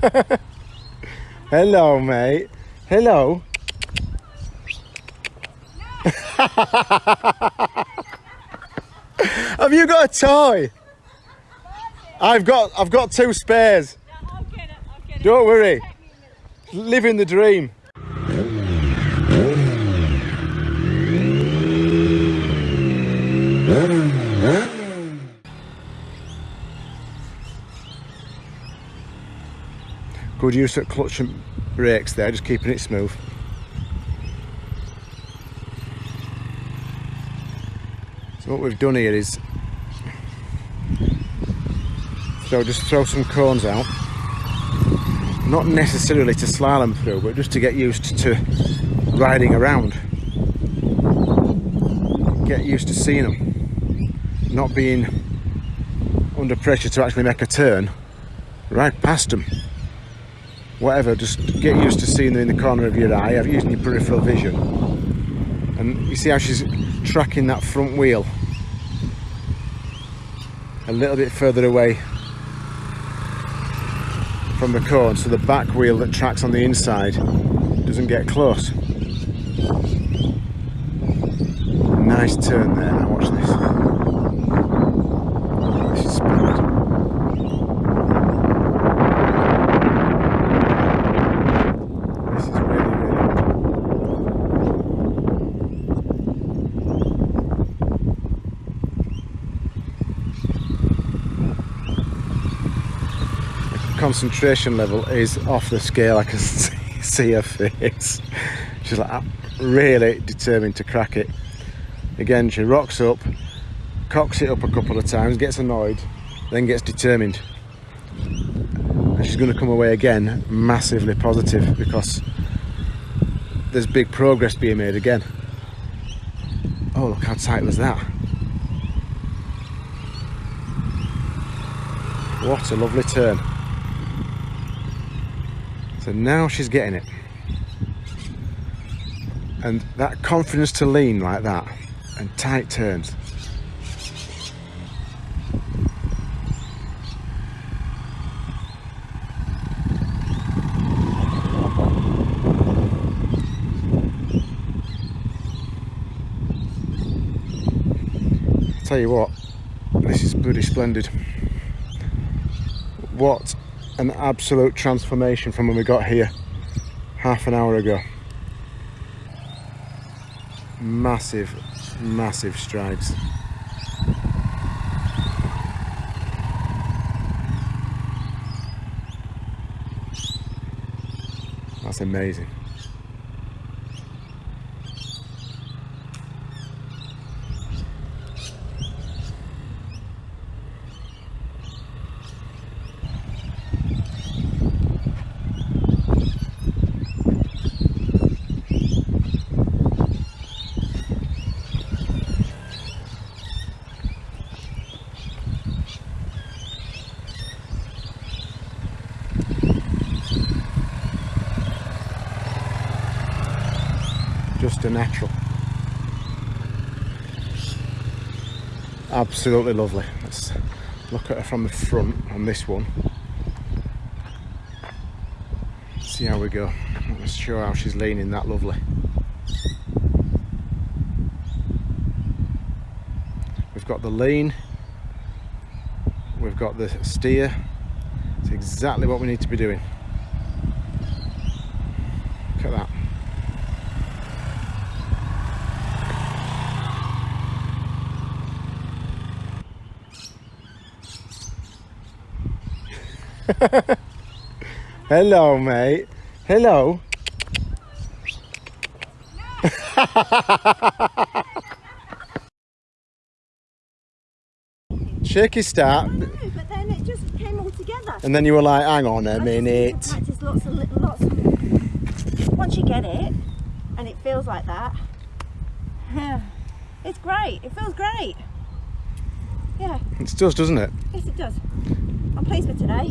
Hello, mate. Hello. Have you got a toy? I've got I've got two spares. I'll get it, I'll get. Don't worry. Living the dream. Good use of clutch and brakes there, just keeping it smooth. So what we've done here is so just throw some cones out. Not necessarily to slalom through but just to get used to riding around. Get used to seeing them not being under pressure to actually make a turn. Right past them whatever just get used to seeing them in the corner of your eye using your peripheral vision and you see how she's tracking that front wheel a little bit further away from the cone so the back wheel that tracks on the inside doesn't get close. Nice turn there, now watch this. This is really, really good. Concentration level is off the scale. I can see, see her face. She's like ah, really determined to crack it. Again, she rocks up, cocks it up a couple of times, gets annoyed, then gets determined. And she's going to come away again massively positive because there's big progress being made again. Oh, look how tight was that. What a lovely turn. So now she's getting it. And that confidence to lean like that and tight turns. Tell you what, this is bloody splendid. What an absolute transformation from when we got here half an hour ago. Massive, massive strides. That's amazing. Just a natural. Absolutely lovely. Let's look at her from the front on this one. See how we go. Let's show how she's leaning that lovely. We've got the lean, we've got the steer. It's exactly what we need to be doing. Look at that. Hello, mate. Hello. Shaky start, No, but then it just came all together. and then you were like, hang on a I minute. Practice lots and lots. Of, once you get it, and it feels like that, it's great. It feels great. Yeah, It does, doesn't it? yes it does. I'm pleased with today.